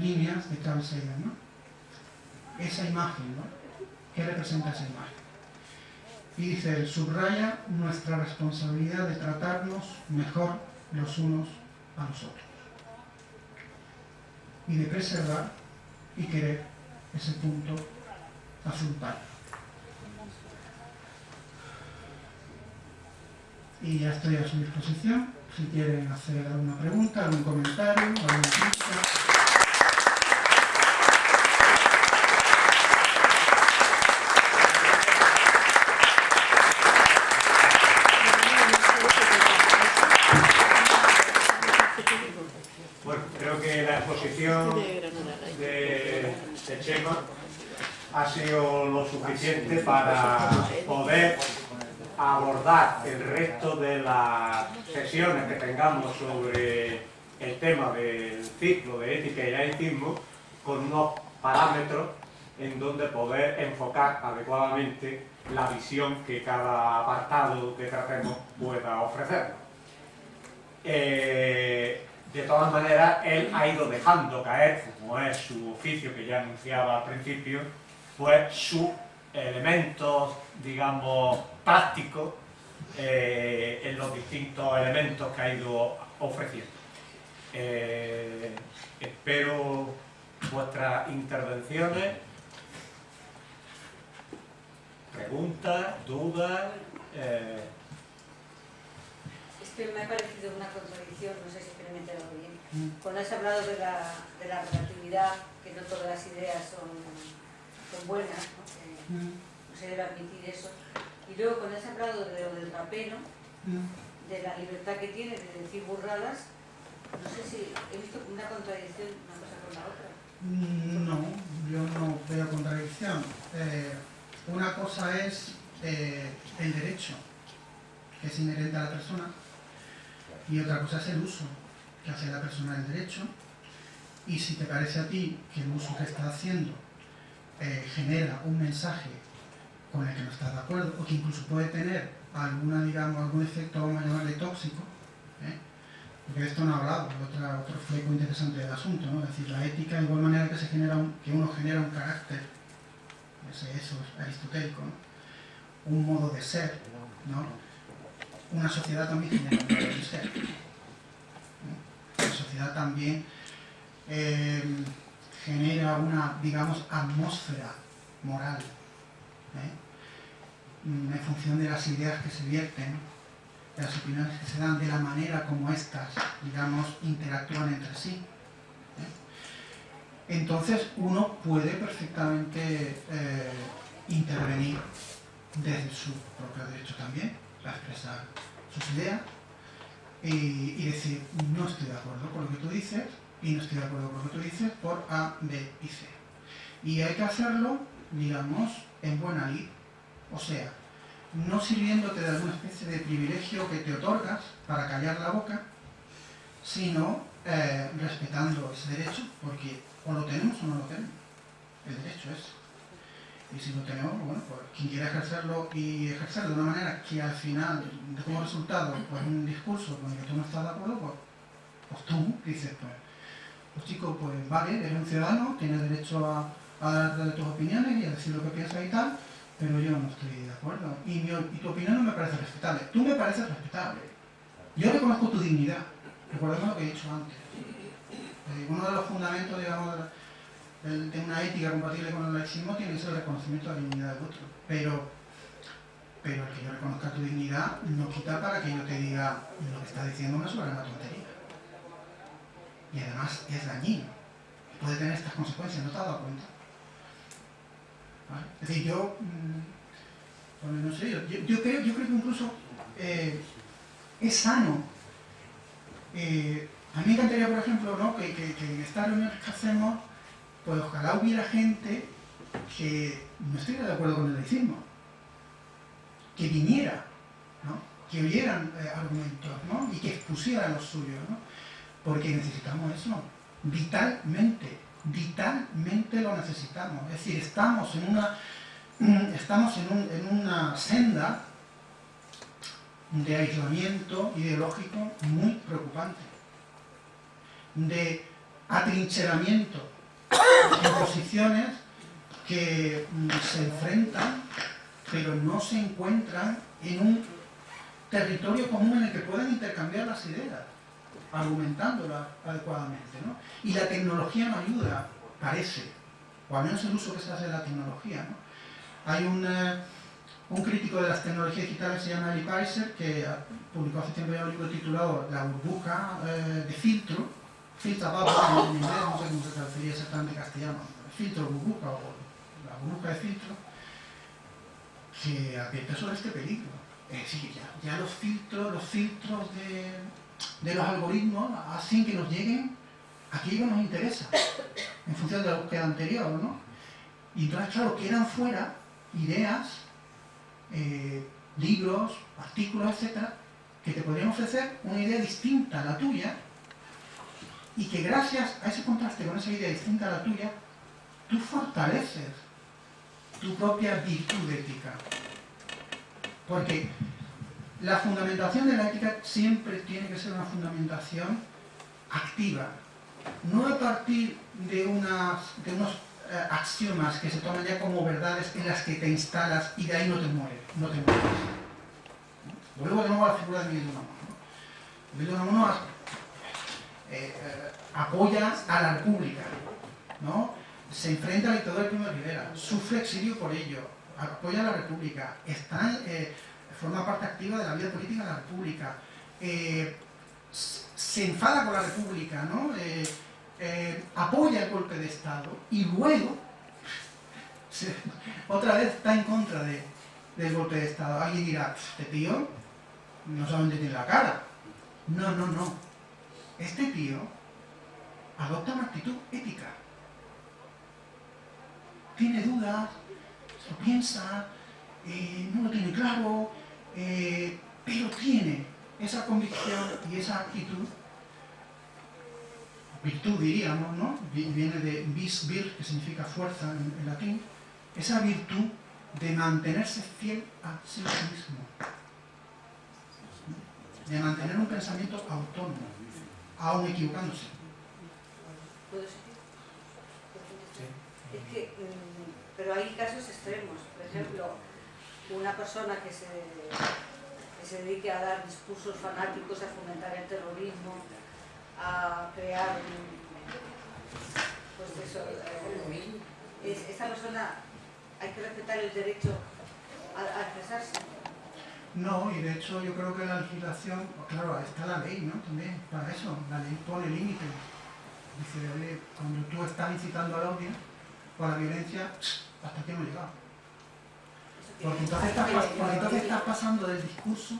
líneas de Sagan, ¿no? Esa imagen, ¿no? ¿Qué representa esa imagen? Y dice, subraya nuestra responsabilidad de tratarnos mejor los unos a los otros. Y de preservar y querer ese punto azul pálido. Y ya estoy a su disposición, si quieren hacer alguna pregunta, algún comentario, alguna crítica. de, Chema ha sido lo suficiente para poder abordar el resto de las sesiones que tengamos sobre el tema del ciclo de ética y laicismo con unos parámetros en donde poder enfocar adecuadamente la visión que cada apartado que tratemos pueda ofrecernos. Eh, de todas maneras, él ha ido dejando caer, como es su oficio que ya anunciaba al principio, pues sus elementos, digamos, prácticos eh, en los distintos elementos que ha ido ofreciendo. Eh, espero vuestras intervenciones, preguntas, dudas. Eh. Es que me ha parecido una contradicción, no sé si bien. Mm. Cuando has hablado de la, de la, relatividad, que no todas las ideas son, son buenas, ¿no? Mm. no se debe admitir eso. Y luego cuando has hablado de lo del rapero, mm. de la libertad que tiene de decir burradas, no sé si he visto una contradicción una cosa con la otra. No, yo no veo contradicción. Eh, una cosa es eh, el derecho, que es inherente a la persona, y otra cosa es el uso que hace la persona del derecho y si te parece a ti que el uso que está haciendo eh, genera un mensaje con el que no estás de acuerdo o que incluso puede tener alguna, digamos, algún efecto, vamos a llamarle tóxico, ¿eh? porque esto no ha hablado, otro, otro fleco interesante del asunto, ¿no? es decir, la ética de igual manera que, se genera que uno genera un carácter, eso es aristotélico, un modo de ser, ¿no? una sociedad también genera un modo de ser la sociedad también eh, genera una, digamos, atmósfera moral, ¿eh? mm, en función de las ideas que se vierten, de las opiniones que se dan, de la manera como éstas, digamos, interactúan entre sí. ¿eh? Entonces uno puede perfectamente intervenir desde su propio derecho también, a expresar sus ideas, y, decir, no estoy de acuerdo con lo que tú dices y no estoy de acuerdo con lo que tú dices por A, B y C. Y hay que hacerlo, digamos, en buena lid. O sea, no sirviéndote de alguna especie de privilegio que te otorgas para callar la boca, sino eh, respetando ese derecho, porque o lo tenemos o no lo tenemos. El derecho es y si lo tenemos, bueno, pues quien quiera ejercerlo y ejercerlo de una manera que al final de como resultado pues un discurso con el que tú no estás de acuerdo, pues, pues tú dices, pues, pues chico, pues vale, eres un ciudadano, tienes derecho a, a dar tus opiniones y a decir lo que piensas y tal, pero yo no estoy de acuerdo. Y, tu opinión no me parece respetable. Tú me pareces respetable. Yo reconozco tu dignidad. Recordemos lo que he dicho antes. Eh, uno de los fundamentos, de la, una ética compatible con el laicismo tiene que ser el reconocimiento de la dignidad del otro. Pero, pero el que yo reconozca tu dignidad no quita para que yo te diga lo que estás diciendo una soberana tontería. Y además es dañino. Puede tener estas consecuencias, ¿no te has dado cuenta? Es decir, yo, mm, no sé, yo, creo, yo creo que incluso eh, es sano. Eh, a mí me encantaría, por ejemplo, ¿no? que, que, en estas reuniones que hacemos pues ojalá hubiera gente que no estuviera de acuerdo con el laicismo, que viniera, que oyeran eh, argumentos y que expusieran los suyos, porque necesitamos eso, vitalmente, vitalmente lo necesitamos. Es decir, estamos en una, estamos en, una senda de aislamiento ideológico muy preocupante, de atrincheramiento en posiciones que mm, se enfrentan, pero no se encuentran en un territorio común en el que puedan intercambiar las ideas, argumentándolas adecuadamente. ¿no? Y la tecnología no ayuda, parece, o al menos el uso que se hace de la tecnología. ¿no? Hay un, eh, un, crítico de las tecnologías digitales, se llama Eli Peiser, que publicó hace tiempo un libro titulado La burbuja eh, de filtro, filtra en inglés, no sé cómo se traduciría exactamente en castellano, filtro burbuja o la burbuja de filtro, que advierte sobre este peligro. Es decir, ya, ya los filtros, los filtros de, de los algoritmos hacen que nos lleguen aquello que nos interesa, en función de la búsqueda anterior, ¿no? Y entonces, claro, quedan fuera ideas, eh, libros, artículos, etcétera, que te podrían ofrecer una idea distinta a la tuya y que gracias a ese contraste con esa idea distinta a la tuya, tú fortaleces tu propia virtud ética. Porque la fundamentación de la ética siempre tiene que ser una fundamentación activa, no a partir de, unos eh, axiomas que se toman ya como verdades en las que te instalas y de ahí no te mueres. No te mueres. Vuelvo de nuevo a la figura de Miguel de Unamuno. Miguel de eh, eh, apoya a la República, ¿no? se enfrenta al dictador Primo de Rivera, sufre exilio por ello, apoya a la República, está, eh, forma parte activa de la vida política de la República, eh, se enfada con la República, ¿no? Eh, eh, apoya el golpe de Estado y luego otra vez está en contra de, del golpe de Estado. Alguien dirá, este tío no sabe dónde tiene la cara. No, no, no. Este tío adopta una actitud ética. Tiene dudas, lo piensa, no lo tiene claro, eh, pero tiene esa convicción y esa actitud, virtud diríamos, ¿no? Viene de vis vir, que significa fuerza en, latín, esa virtud de mantenerse fiel a sí mismo, de mantener un pensamiento autónomo, aún equivocándose. Es que, mm, pero hay casos extremos. Por ejemplo, una persona que se, que se dedique a dar discursos fanáticos, a fomentar el terrorismo, a crear, pues eso, es, esta persona hay que respetar el derecho a, expresarse. No, y de hecho yo creo que la legislación, claro, está la ley, ¿no? También, para eso, la ley pone límites. Dice, cuando tú estás incitando al odio o a la violencia, hasta aquí hemos llegado. Porque entonces, estás, pasando del discurso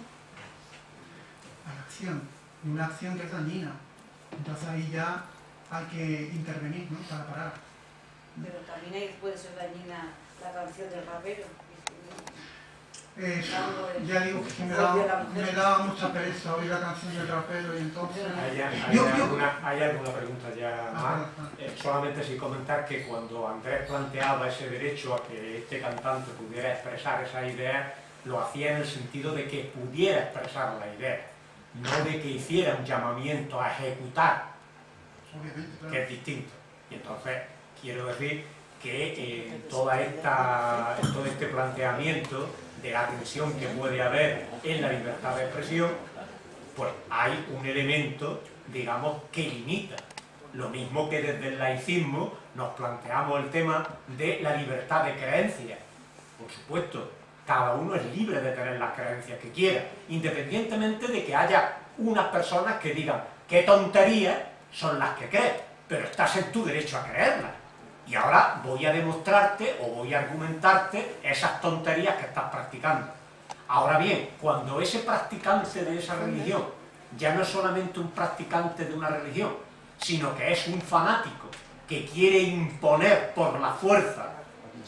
a la acción, y una acción que es dañina. Entonces ahí ya hay que intervenir, ¿no? Para parar. Pero también ahí puede ser dañina la canción del rapero. Eh, ya digo que me daba, me daba mucha pereza oír la canción del rapero y entonces... ¿Hay, hay, Yo- yo- alguna, hay alguna pregunta ya más? Eh, solamente sin comentar que cuando Andrés planteaba ese derecho a que este cantante pudiera expresar esa idea, lo hacía en el sentido de que pudiera expresar la idea, no de que hiciera un llamamiento a ejecutar, que es distinto. Y entonces quiero decir que eh, toda esta, en todo este planteamiento de la tensión que puede haber en la libertad de expresión, pues hay un elemento, digamos, que limita. Lo mismo que desde el laicismo nos planteamos el tema de la libertad de creencia. Por supuesto, cada uno es libre de tener las creencias que quiera, independientemente de que haya unas personas que digan qué tonterías son las que crees, pero estás en tu derecho a creerlas. Y ahora voy a demostrarte o voy a argumentarte esas tonterías que estás practicando. Ahora bien, cuando ese practicante de esa religión ya no es solamente un practicante de una religión, sino que es un fanático que quiere imponer por la fuerza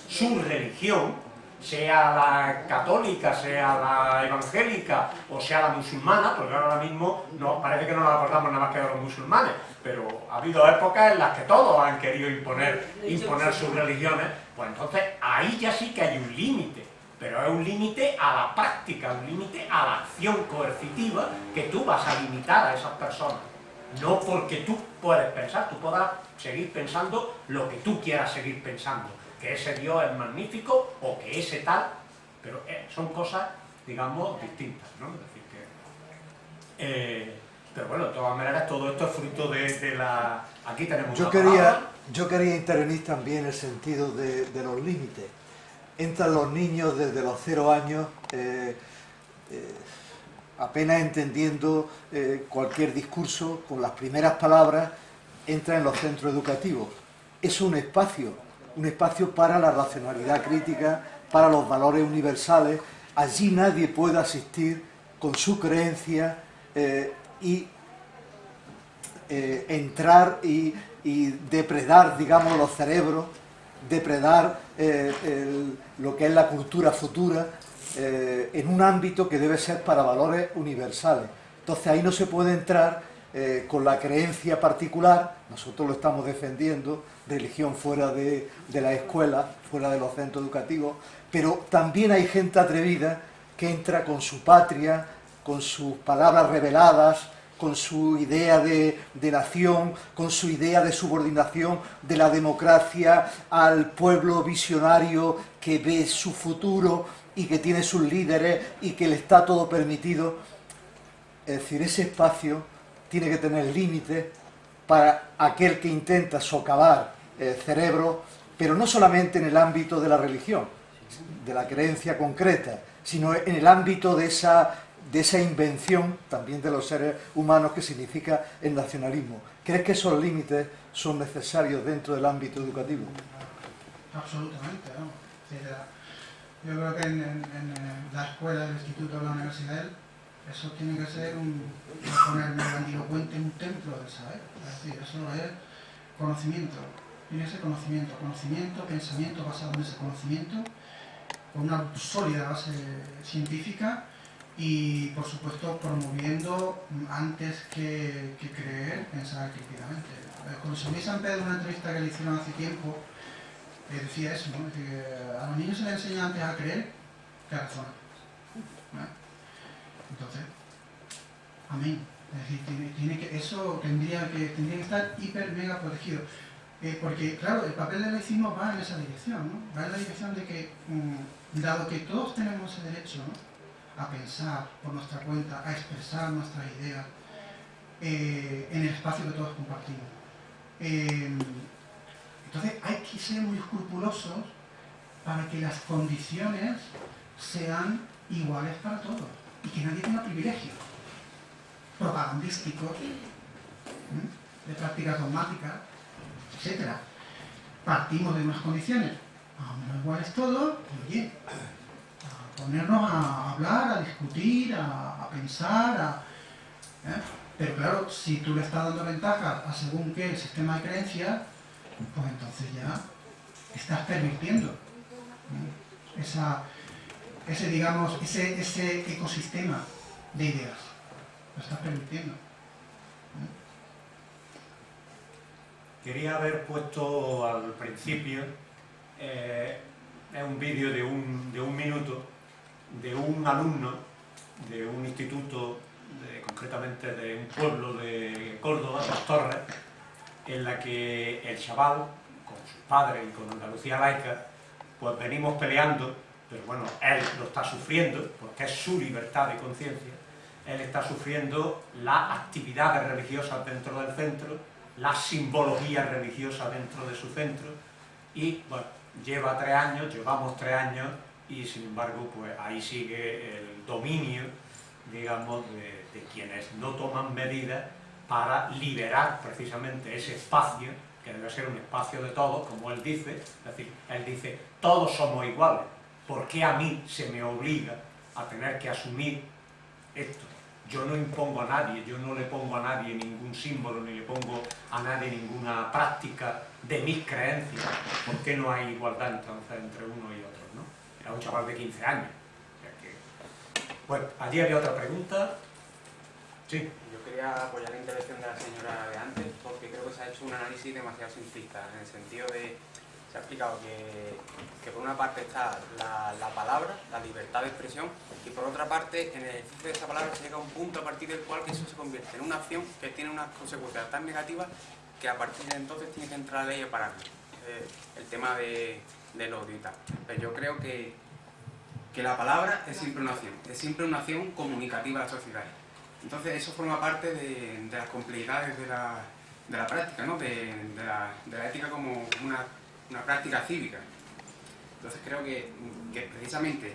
su religión, sea la católica, sea la evangélica o sea la musulmana, porque ahora mismo no, parece que no nos acordamos nada más que de los musulmanes, pero ha habido épocas en las que todos han querido imponer, imponer sus religiones, pues entonces ahí ya sí que hay un límite, pero es un límite a la práctica, un límite a la acción coercitiva que tú vas a limitar a esas personas. No porque tú puedes pensar, tú podrás seguir pensando lo que tú quieras seguir pensando, que ese Dios es magnífico o que ese tal, pero eh, son cosas, digamos, distintas, ¿no? Es decir, que, eh, pero bueno, de todas maneras, todo esto es fruto de, la... Aquí tenemos yo quería, Yo quería intervenir también en el sentido de, los límites. Entran los niños desde los cero años... Eh, apenas entendiendo eh, cualquier discurso, con las primeras palabras, entra en los centros educativos. Es un espacio, un espacio para la racionalidad crítica, para los valores universales. Allí nadie puede asistir con su creencia eh, y eh, entrar y, depredar, digamos, los cerebros, depredar lo que es la cultura futura eh, en un ámbito que debe ser para valores universales. Entonces ahí no se puede entrar eh, con la creencia particular, nosotros lo estamos defendiendo, religión fuera de, de la escuela, fuera de los centros educativos, pero también hay gente atrevida que entra con su patria, con sus palabras reveladas, con su idea de, de, nación, con su idea de subordinación de la democracia al pueblo visionario que ve su futuro y que tiene sus líderes y que le está todo permitido. Es decir, ese espacio tiene que tener límites para aquel que intenta socavar el cerebro, pero no solamente en el ámbito de la religión, de la creencia concreta, sino en el ámbito de esa, de esa invención también de los seres humanos que significa el nacionalismo. ¿Crees que esos límites son necesarios dentro del ámbito educativo? Absolutamente, ¿no? Yo creo que en, la escuela, el instituto, la universidad, eso tiene que ser un, poner grandilocuente un templo del saber. Es decir, eso es conocimiento. Que ser conocimiento, conocimiento, pensamiento basado en ese conocimiento, con una sólida base científica y, por supuesto, promoviendo antes que, creer, pensar críticamente. Con Luis San Pedro, una entrevista que le hicieron hace tiempo, decía eso, ¿no? que a los niños se les enseña antes a creer que a razonar. Entonces, amén. Es decir, tiene, que, eso tendría que, tendría que estar hiper mega protegido. Eh, porque, claro, el papel del laicismo va en esa dirección, ¿no? Va en la dirección de que, mm, dado que todos tenemos ese derecho a pensar por nuestra cuenta, a expresar nuestras ideas eh, en el espacio que todos compartimos, eh, entonces hay que ser muy escrupulosos para que las condiciones sean iguales para todos y que nadie tenga privilegios propagandísticos, de prácticas dogmáticas, etc. Partimos de unas condiciones, a menos iguales todos, y oye, a ponernos a hablar, a discutir, a, pensar, ¿eh? pero claro, si tú le estás dando ventaja a según qué sistema de creencias, pues entonces ya estás permitiendo esa, ese, digamos, ese, ese ecosistema de ideas. Lo estás permitiendo. Quería haber puesto al principio eh, un vídeo de un, de un minuto de un alumno de un instituto, concretamente de un pueblo de Córdoba, Las Torres, en la que el chaval, con sus padres y con Andalucía laica, pues venimos peleando, pero bueno, él lo está sufriendo, porque es su libertad de conciencia, él está sufriendo las actividades religiosas dentro del centro, la simbología religiosa dentro de su centro, y bueno, lleva tres años, llevamos tres años, y sin embargo, pues ahí sigue el dominio, digamos, de, de quienes no toman medidas para liberar precisamente ese espacio, que debe ser un espacio de todos, como él dice, es decir, él dice, todos somos iguales, ¿por qué a mí se me obliga a tener que asumir esto? Yo no impongo a nadie, yo no le pongo a nadie ningún símbolo, ni le pongo a nadie ninguna práctica de mis creencias. ¿Por qué no hay igualdad entonces entre uno y otro? ¿no? Era un chaval de 15 años. Bueno, allí había otra pregunta. Sí quería apoyar la intervención de la señora de antes porque creo que se ha hecho un análisis demasiado simplista, en el sentido de se ha explicado que, que por una parte está la, la, palabra, la libertad de expresión, y por otra parte, en el ejercicio de esa palabra se llega a un punto a partir del cual eso se convierte en una acción que tiene unas consecuencias tan negativas que a partir de entonces tiene que entrar la ley a pararlo. Eh, el tema de, del odio y. Pero yo creo que, que la palabra es siempre una acción, es siempre una acción comunicativa a la sociedad. Entonces eso forma parte de, de las complejidades de la, de la práctica, ¿no? de, la, de, la, ética como una, una, práctica cívica. Entonces creo que, que precisamente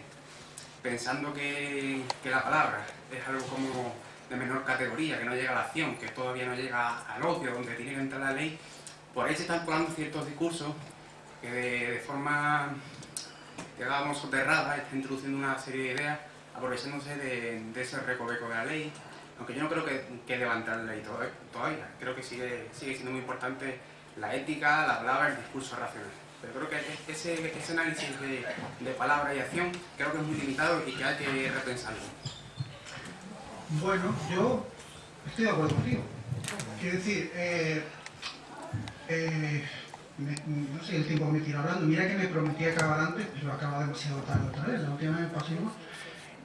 pensando que, que, la palabra es algo como de menor categoría, que no llega a la acción, que todavía no llega al odio, donde tiene que entrar la ley, por ahí se están colando ciertos discursos que de, de forma, digamos, soterrada está introduciendo una serie de ideas aprovechándose de, de ese recoveco de la ley, aunque yo no creo que, que levantar la ley todavía, creo que sigue, sigue siendo muy importante la ética, la palabra, el discurso racional. Pero creo que ese, ese análisis de, de, palabra y acción creo que es muy limitado y que hay que repensarlo. Bueno, yo estoy de acuerdo contigo. Quiero decir, eh, eh, me, no sé el tiempo me tiro hablando, mira que me prometí acabar antes, pero acaba demasiado tarde otra vez, la última vez pasó igual.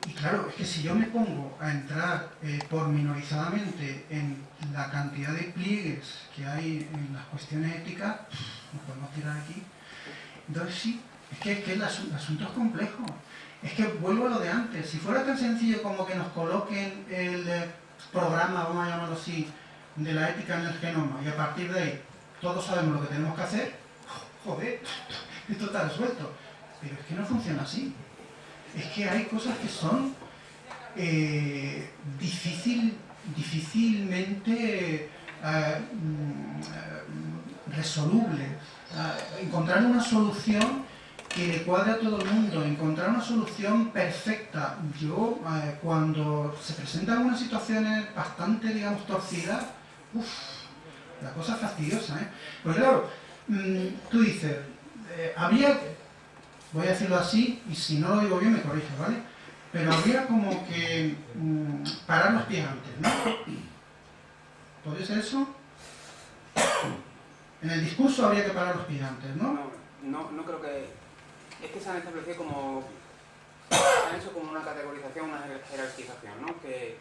Y claro, es que si yo me pongo a entrar eh, pormenorizadamente en la cantidad de pliegues que hay en las cuestiones éticas, nos podemos tirar aquí. Entonces sí, es que, es que el, asunto, el asunto es complejo. Es que vuelvo a lo de antes, si fuera tan sencillo como que nos coloquen el eh, programa, vamos a llamarlo así, de la ética en el genoma y a partir de ahí todos sabemos lo que tenemos que hacer, joder, esto está resuelto. Pero es que no funciona así es que hay cosas que son eh, difícil, difícilmente eh, mm, resolubles. Eh, encontrar una solución que le cuadre a todo el mundo, encontrar una solución perfecta. Yo, eh, cuando se presentan unas situaciones bastante, digamos, torcidas, uff, la cosa es fastidiosa, ¿eh? Pues claro, mmm, tú dices, eh, había voy a decirlo así, y si no lo digo bien me corrijo, ¿vale? Pero habría como que mmm, parar los pies antes, ¿no? ¿Podría ser eso? En el discurso habría que parar los pies antes, ¿no? No, no, no creo que... Es que se han establecido como... Se han hecho como una categorización, una jerarquización, ¿no? Que,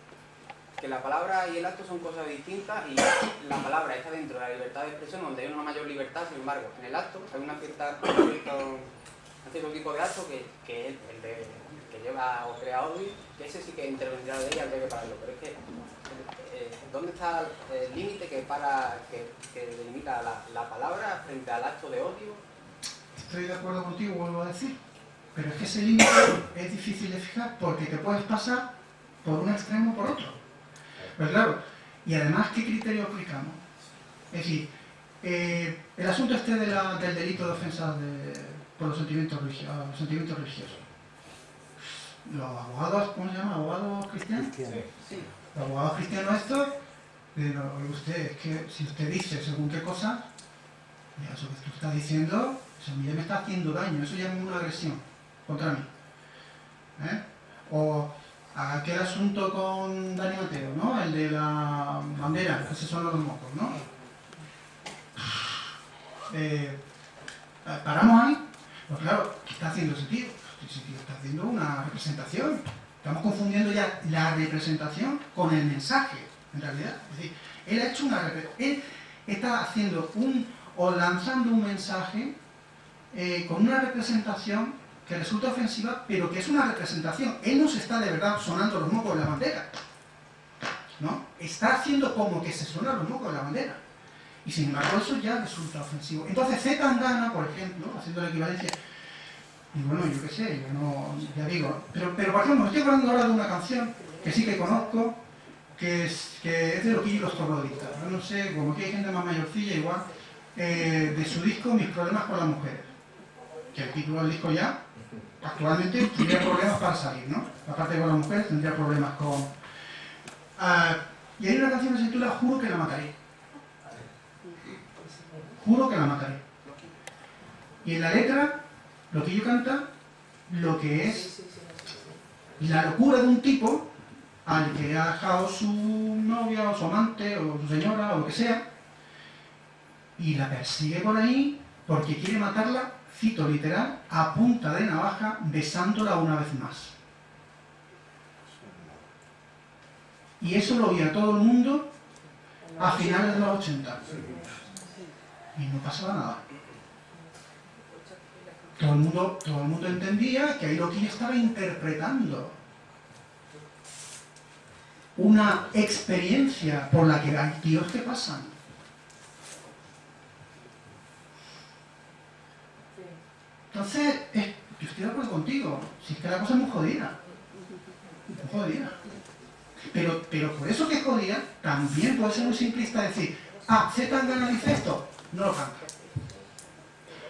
que la palabra y el acto son cosas distintas y la palabra está dentro de la libertad de expresión donde hay una mayor libertad, sin embargo, en el acto hay una cierta, cierto tipo de acto que, que es el de, que lleva o crea odio, que ese sí que intervendrá de ella antes de pararlo, pero es que eh, ¿dónde está el límite que para que, que delimita la, la, palabra frente al acto de odio? Estoy de acuerdo contigo, vuelvo a decir, pero es que ese límite es difícil de fijar porque te puedes pasar por un extremo o por otro. Pues claro, y además, ¿qué criterio aplicamos? Es decir, eh, el asunto este de del delito de ofensa de, por los sentimientos, religiosos, los sentimientos religiosos. Los abogados, ¿cómo se llama? ¿Abogados cristianos? Sí. Los abogados cristianos estos, pero usted, es que si usted dice según qué cosa, ya eso que tú estás diciendo, eso ya me está haciendo daño, eso ya es una agresión contra mí. ¿Eh? O aquel asunto con Dani Mateo, ¿no? El de la bandera, esos son los mocos, ¿no? Eh, paramos ahí pues claro, ¿qué está haciendo ese tío? Ese está haciendo una representación. Estamos confundiendo ya la representación con el mensaje, en realidad. Es decir, él ha hecho una él está haciendo un, o lanzando un mensaje eh, con una representación que resulta ofensiva, pero que es una representación. Él no se está de verdad sonando los mocos de la bandera. ¿No? Está haciendo como que se suenan los mocos de la bandera. Y sin embargo eso ya resulta ofensivo. Entonces Z por ejemplo, haciendo la equivalencia, y bueno, yo qué sé, yo no, ya digo, pero, pero por ejemplo, estoy hablando ahora de una canción que sí que conozco, que es, que es de y los Torrodistas, ¿no? sé, como que hay gente más mayorcilla igual, eh, de su disco Mis problemas con las mujeres, que el título del disco ya, actualmente tendría problemas para salir, ¿no? Aparte con las mujeres, tendría problemas con... Uh, y hay una canción que se titula Juro que la mataré juro que la mataré. Y en la letra, lo que yo canta, lo que es la locura de un tipo al que ha dejado su novia o su amante o su señora o lo que sea y la persigue por ahí porque quiere matarla, cito literal, a punta de navaja, besándola una vez más. Y eso lo oía todo el mundo a finales de los 80. Y no pasaba nada. Todo el mundo, todo el mundo entendía que estaba interpretando una experiencia por la que hay tíos que pasan. Entonces, yo estoy de acuerdo contigo, si es que la cosa es muy jodida. Muy jodida. Pero, pero por eso que es jodida, también puede ser muy simplista decir, ah, Z Tangana dice esto, no lo canta.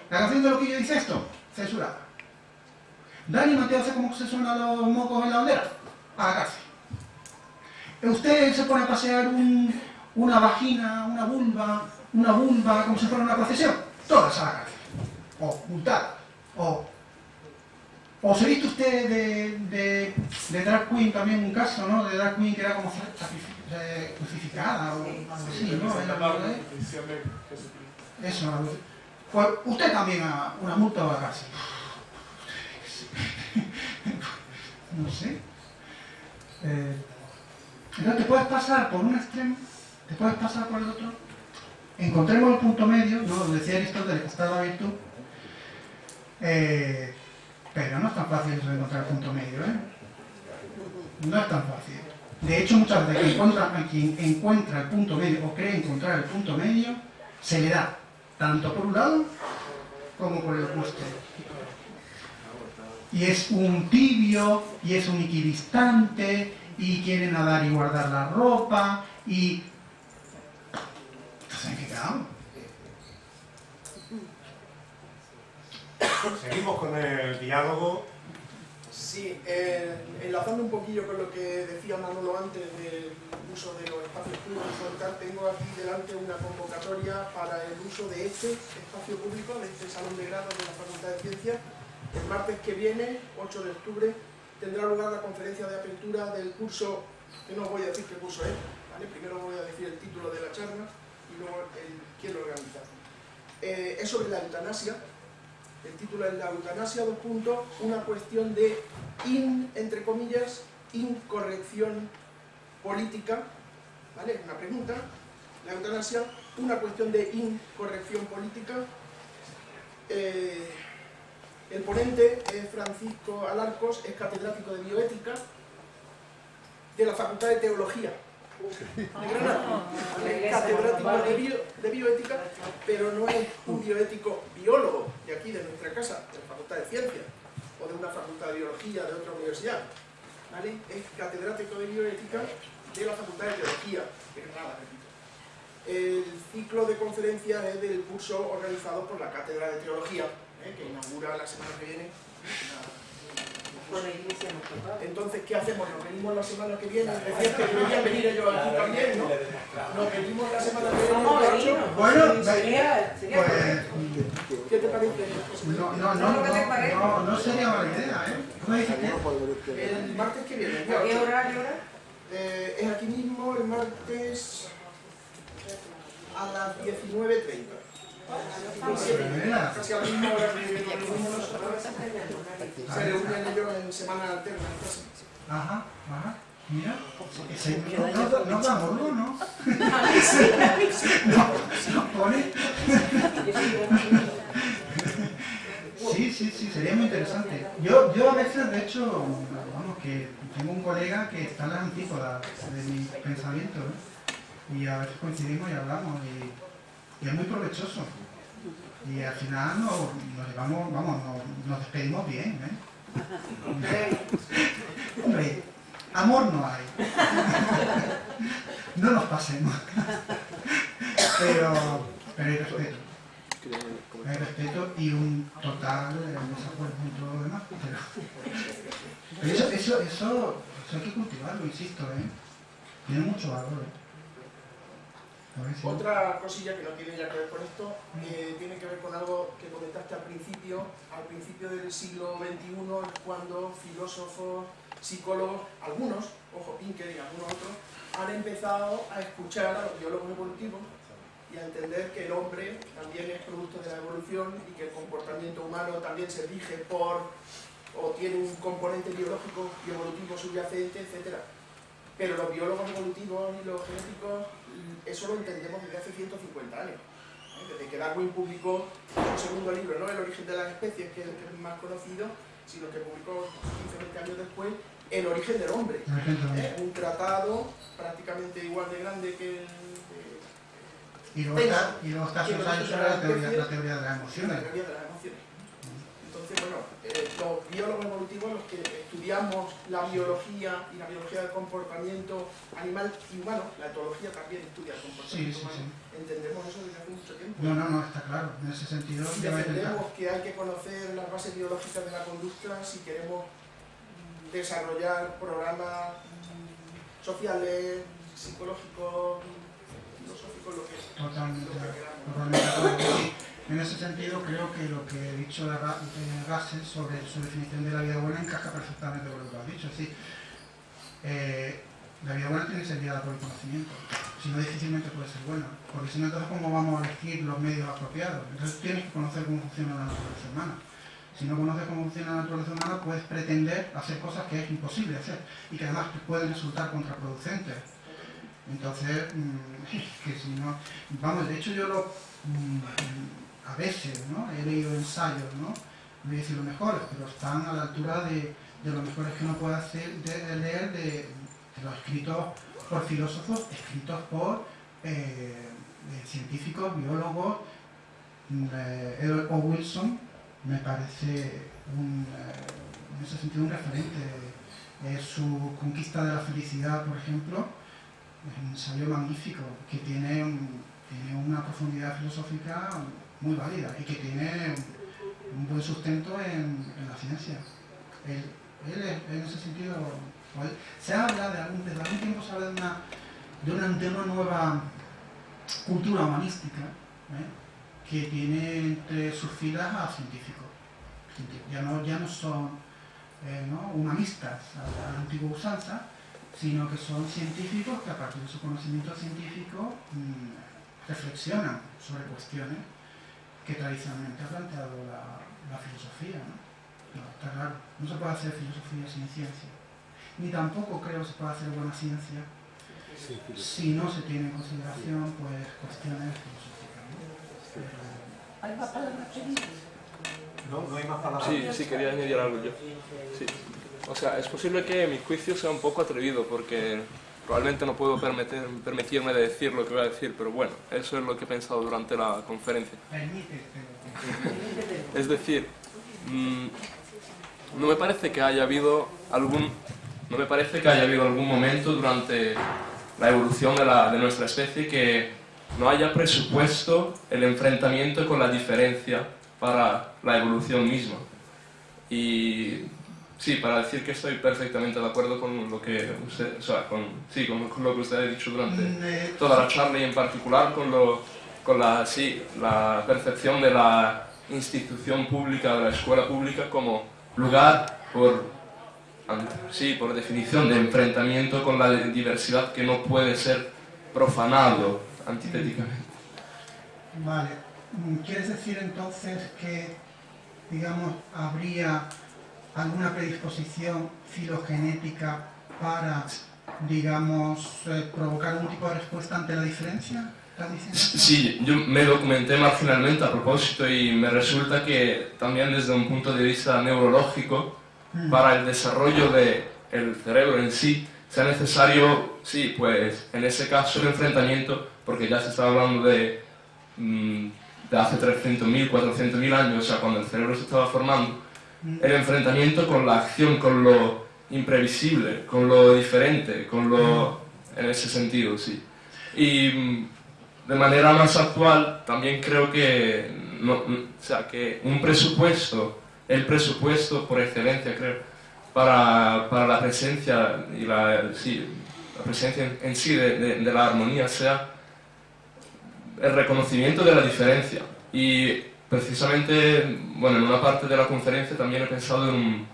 La canción de Loquillo dice esto, censurada. Dani Mateo hace como se suenan los mocos en la bandera, a la cárcel. Usted se pone a pasear una vagina, una vulva, una vulva como si fuera una procesión, todas a la cárcel. O multada. O, o se viste usted de, de, drag queen también un caso, ¿no? De drag queen que era como eh, crucificada o algo así, ¿no? Eso, pues usted también a una multa o a la cárcel. no sé. Eh, entonces te puedes pasar por un extremo, te puedes pasar por el otro. Encontremos el punto medio, ¿no? Decía Aristóteles que está la virtud. Eh, pero no es tan fácil eso de encontrar el punto medio, ¿eh? No es tan fácil. De hecho, muchas veces quien quien encuentra el punto medio o cree encontrar el punto medio, se le da tanto por un lado como por el opuesto. Y es un tibio, y es un equidistante, y quiere nadar y guardar la ropa, y... Entonces, ¿en qué quedamos? Seguimos con el diálogo. Sí, eh, enlazando un poquillo con lo que decía Manolo antes del uso de los espacios públicos tengo aquí delante una convocatoria para el uso de este espacio público, de este salón de grado de la Facultad de Ciencias. El martes que viene, 8 de octubre, tendrá lugar la conferencia de apertura del curso, que no os voy a decir qué curso es, primero voy a decir el título de la charla y luego el, quién lo organiza. Eh, es sobre la eutanasia, el título es La eutanasia, dos puntos, una cuestión de, in, entre comillas, incorrección política, ¿vale? Una pregunta, la eutanasia, una cuestión de incorrección política. Eh, el ponente es Francisco Alarcos, es catedrático de bioética de la Facultad de Teología Es catedrático de, bioética, pero no es un bioético biólogo de aquí, de nuestra casa, de la Facultad de Ciencias, o de una Facultad de Biología de otra universidad. Es catedrático de bioética de la Facultad de Teología de Granada, repito. El ciclo de conferencias es del curso organizado por la Cátedra de Teología, que inaugura la semana que viene entonces, ¿qué hacemos? ¿Nos venimos la semana que viene? Decías que deberían venir ellos aquí también, ¿no? Nos venimos la semana que viene. Bueno, sería, sería pues, ¿Qué te parece? No, no, no, no, no, sería mala idea, ¿eh? ¿Cómo dices que? El martes que viene. ¿A qué horario hora? Eh, es aquí mismo, el martes a las 19.30. Casi a la. Se reúnen ellos en semana alterna. Ajá, ajá. Mira, no, no, no, pone. Sí, sí, sí, sería muy interesante. Yo, yo a veces, de hecho, vamos, que tengo un colega que está en las antípodas de mi pensamiento, ¿no? y a veces coincidimos y hablamos, y, y es muy provechoso. Y al final nos, nos llevamos, vamos, nos, nos despedimos bien, ¿eh? Hombre, amor no hay. No nos pasemos. Pero, pero hay respeto. Hay respeto y un total desacuerdo en todo lo demás. Pero, eso, eso, eso, hay que cultivarlo, insisto, ¿eh? Tiene mucho valor. ¿eh? Otra cosilla que no tiene ya que ver con esto, eh, tiene que ver con algo que comentaste al principio, al principio del siglo XXI, cuando filósofos, psicólogos, algunos, ojo, Pinker y algunos otros, han empezado a escuchar a los biólogos evolutivos y a entender que el hombre también es producto de la evolución y que el comportamiento humano también se rige por o tiene un componente biológico y evolutivo subyacente, etc. Pero los biólogos evolutivos y los genéticos, eso lo entendemos desde hace 150 años. Desde que Darwin publicó su segundo libro, no el origen de las especies, que es el más conocido, sino que publicó 15-20 años después el origen del hombre. ¿eh? Un tratado prácticamente igual de grande que el y luego está, y luego está sobre la teoría, la teoría de las emociones. La teoría de las emociones. Entonces, bueno, eh, los biólogos evolutivos, los que estudiamos la biología y la biología del comportamiento animal y humano, la etología también estudia el comportamiento humano, entendemos eso desde hace mucho tiempo. No, no, no, está claro, en ese sentido. Defendemos que hay que conocer las bases biológicas de la conducta si queremos desarrollar programas sociales, psicológicos, Totalmente, En ese sentido, creo que lo que he dicho de Russell sobre su definición de la vida buena encaja perfectamente con lo que has dicho. Es decir, eh, la vida buena tiene que ser guiada por el conocimiento, si no difícilmente puede ser buena, porque si no entonces cómo vamos a elegir los medios apropiados. Entonces tienes que conocer cómo funciona la naturaleza humana. Si no conoces cómo funciona la naturaleza humana, puedes pretender hacer cosas que es imposible hacer y que además pueden resultar contraproducentes. Entonces, mm, que si no... Vamos, de hecho yo lo... Mm, a veces, ¿no? He leído ensayos, ¿no? No voy a decir los mejores, pero están a la altura de, de los mejores que uno puede hacer, de, leer de, los escritos por filósofos, escritos por eh, científicos, biólogos. Eh, Edward O. Wilson me parece un, eh, en ese sentido un referente. su conquista de la felicidad, por ejemplo, es un ensayo magnífico que tiene, una profundidad filosófica muy válida y que tiene un, buen sustento en, la ciencia. Él, en ese sentido, se habla de algún, desde algún tiempo se habla de una, de una, nueva cultura humanística ¿eh? que tiene entre sus filas a científicos. Ya no, ya no son eh, humanistas a la usanza, sino que son científicos que a partir de su conocimiento científico mm, reflexionan sobre cuestiones que tradicionalmente ha planteado la, filosofía. ¿no? está claro, no se puede hacer filosofía sin ciencia, ni tampoco creo que se puede hacer buena ciencia si no se tiene en consideración pues, cuestiones filosóficas. ¿Hay más palabras No, no hay más palabras. Sí, sí, quería añadir algo yo. Sí. O sea, es posible que mi juicio sea un poco atrevido porque probablemente no puedo permitirme de decir lo que voy a decir, pero bueno, eso es lo que he pensado durante la conferencia. Es decir, mm, no me parece que haya habido algún no me parece que haya habido algún momento durante la evolución de, la, de nuestra especie que no haya presupuesto el enfrentamiento con la diferencia para la evolución misma. Y Sí, para decir que estoy perfectamente de acuerdo con lo que usted, o sea, con, sí, con, lo que usted ha dicho durante mm, eh, toda la charla y en particular con, lo, con la, sí, la percepción de la institución pública, de la escuela pública como lugar por, sí, por definición de enfrentamiento con la diversidad que no puede ser profanado antitéticamente. Vale, ¿quieres decir entonces que, digamos, habría alguna predisposición filogenética para, digamos, eh, provocar algún tipo de respuesta ante la diferencia? Sí, yo me documenté marginalmente a propósito y me resulta que también desde un punto de vista neurológico, mm. para el desarrollo del cerebro en sí, sea necesario, sí, pues en ese caso el enfrentamiento, porque ya se está hablando de, mm, de hace 300.000, 400.000 años, o sea, cuando el cerebro se estaba formando, el enfrentamiento con la acción, con lo imprevisible, con lo diferente, con lo... en ese sentido, sí. Y mm, de manera más actual, también creo que, no, o sea, que un presupuesto, el presupuesto por excelencia, creo, para, para la presencia y la, sí, la presencia en, sí de, de la armonía sea el reconocimiento de la diferencia. Y precisamente, bueno, en una parte de la conferencia también he pensado en un,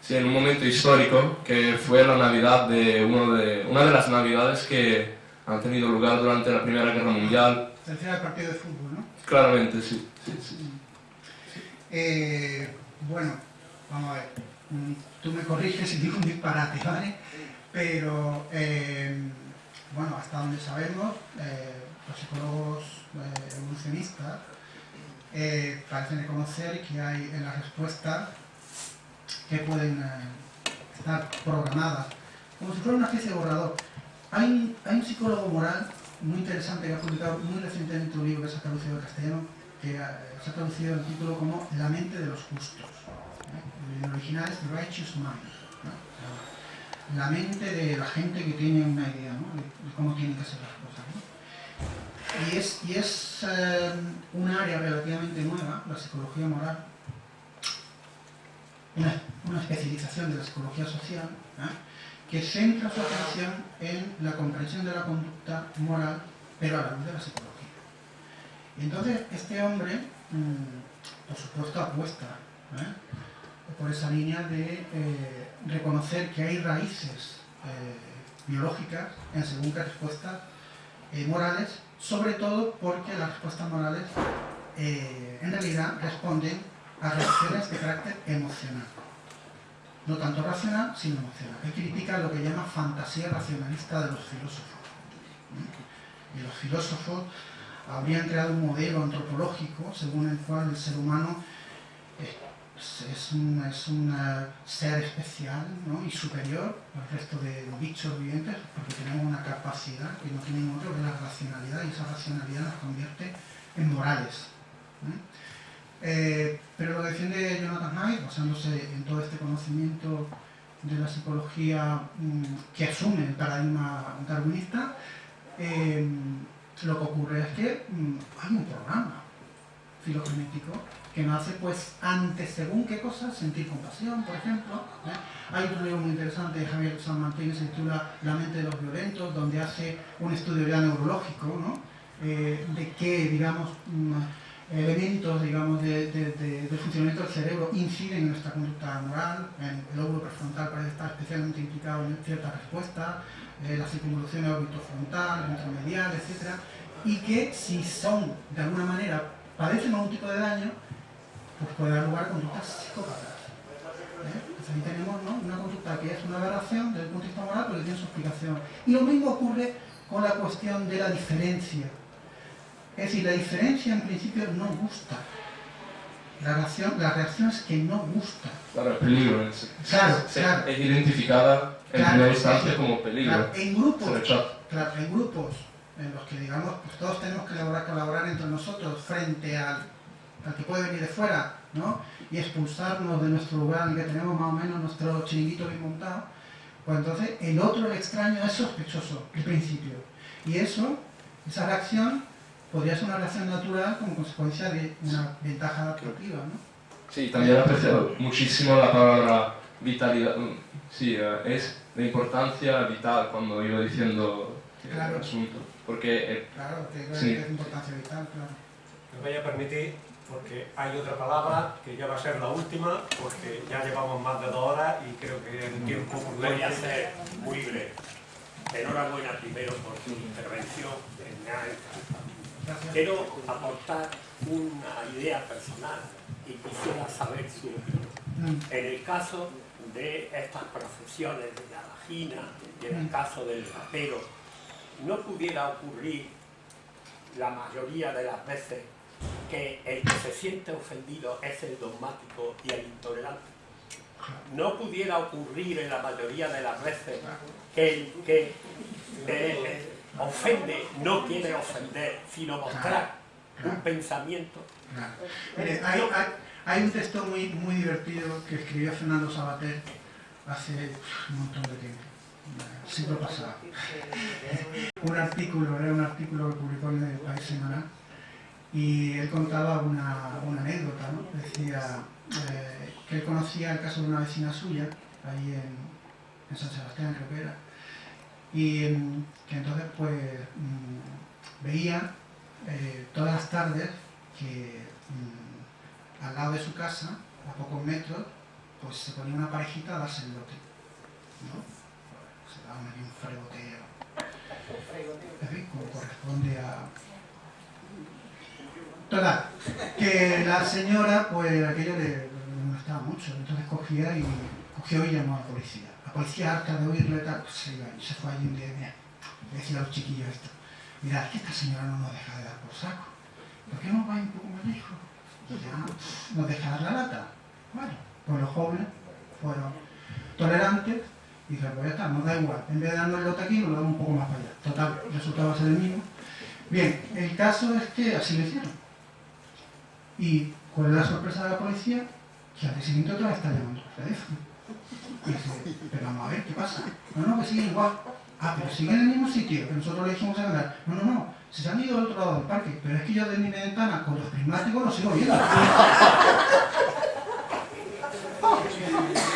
sí, en un momento histórico que fue la Navidad de, uno de una de las Navidades que han tenido lugar durante la Primera Guerra Mundial. Se refiere al partido de fútbol, ¿no? Claramente, sí. sí, sí. Eh, bueno, vamos a ver. Tú me corriges si digo un disparate, ¿vale? Pero, eh, bueno, hasta donde sabemos, eh, los psicólogos eh, evolucionistas eh, parecen reconocer que hay en las respuestas que pueden eh, estar programadas, como si fuera una especie de borrador. Hay, un- psicólogo moral muy interesante que ha publicado muy recientemente un libro que se ha traducido al castellano, que eh, se ha traducido el título como La mente de los justos. el original es The Righteous Mind. La mente de la gente que tiene una idea ¿no? de, de cómo tienen que ser las cosas. ¿no? Y es, y es eh, un área relativamente nueva, la psicología moral, una, especialización de la psicología social, ¿eh? que centra su atención en la comprensión de la conducta moral, pero a la luz de la psicología. Y entonces este hombre, mm, por supuesto, apuesta ¿eh? por esa línea de eh, reconocer que hay raíces biológicas en según qué respuestas morales, sobre todo porque las respuestas morales eh, en realidad responden a reacciones de carácter emocional. No tanto racional, sino emocional. Él critica lo que llama fantasía racionalista de los filósofos. ¿Mm? Y los filósofos habrían creado un modelo antropológico según el cual el ser humano es, es un, es un eh, ser especial ¿no? y superior al resto de bichos vivientes porque tenemos una capacidad que no tienen otros, que es la racionalidad, y esa racionalidad nos convierte en morales. ¿eh? Eh, pero lo que defiende Jonathan Haidt, basándose en todo este conocimiento de la psicología mm, que asume el paradigma darwinista, eh, lo que ocurre es que mm, hay un programa filogenético que nos hace, pues, ante según qué cosas, sentir compasión, por ejemplo. ¿eh? Hay otro libro muy interesante de Javier San Martín que se titula La mente de los violentos, donde hace un estudio ya neurológico, ¿no? Eh, de qué, digamos, mm, elementos, digamos, de, funcionamiento del cerebro inciden en nuestra conducta moral, en el lóbulo prefrontal parece estar especialmente implicado en ciertas respuestas, eh, la circunvolución orbitofrontal, ventromedial, etc. Y que si son, de alguna manera, padecen algún tipo de daño, pues puede dar lugar a conductas psicópatas. ¿eh? Entonces ahí tenemos ¿no? una conducta que es una aberración desde el punto de vista moral, pero que tiene su explicación. Y lo mismo ocurre con la cuestión de la diferencia. Es decir, la diferencia en principio no gusta. La reacción, la reacción es que no gusta. Claro, el peligro en sí. Claro, Se- claro. Es identificada en Claro, primera es instancia como peligro. Claro, en grupos, claro, en grupos en los que digamos, pues todos tenemos que colaborar, colaborar entre nosotros frente al, al que puede venir de fuera, ¿no? Y expulsarnos de nuestro lugar en el que tenemos más o menos nuestro chiringuito bien montado, pues entonces el otro, el extraño, es sospechoso, el principio. Y eso, esa reacción, podría ser una reacción natural como consecuencia de una ventaja adaptativa, ¿no? Sí, también aprecio muchísimo la palabra vitalidad. Mm, Sí, eh, es de importancia vital cuando iba diciendo Claro. el asunto. Porque eh, Claro, que Sí. es importancia vital, claro. Me voy a permitir, porque hay otra palabra que ya va a ser la última, porque ya llevamos más de dos horas y creo que el tiempo Voy a prudente. ser muy breve. Enhorabuena primero por su intervención. Quiero aportar una idea personal y quisiera saber su opinión. Mm. En el caso de estas profesiones de la vagina y en el caso del rapero, no pudiera ocurrir la mayoría de las veces que el que se siente ofendido es el dogmático y el intolerante. No pudiera ocurrir en la mayoría de las veces que el que eh, ofende no quiere ofender, sino mostrar un pensamiento. Hay, hay- un texto muy, muy divertido que escribió Fernando Sabater hace un montón de tiempo, siglo pasado. Un artículo, era un artículo que publicó en el País Semanal y él contaba una, anécdota, ¿no? Decía eh, que él conocía el caso de una vecina suya, ahí en, San Sebastián creo que y mm, que entonces pues mm, veía eh, todas las tardes que mm, al lado de su casa, a pocos metros, pues se ponía una parejita a darse el lote. ¿no? Se daban ahí un fregoteo. Corresponde a... Total, que la señora, pues aquello le, molestaba mucho, entonces cogía y cogió y llamó a la policía. La policía harta de oírle tal, pues se iba se fue allí un día le decía a los chiquillos esto, mira, es que esta señora no nos deja de dar por saco, ¿por qué no va un poco más lejos? Y ya nos deja dar la lata. Bueno, pues los jóvenes fueron tolerantes y dijeron, pues ya está, nos da igual, en vez de darnos el lote aquí, nos lo damos un poco más para allá. Total, el resultado va a ser el mismo. Bien, el caso es que así lo hicieron. Y cuál es la sorpresa de la policía, que al siguiente otra vez está llamando al teléfono. Y dice, pero vamos a ver, ¿qué pasa? No, no, que sigue igual. Ah, pero sigue en el mismo sitio que nosotros le dijimos a ganar. No, no, no, se han ido al otro lado del parque, pero es que yo de mi ventana con los prismáticos lo sigo viendo.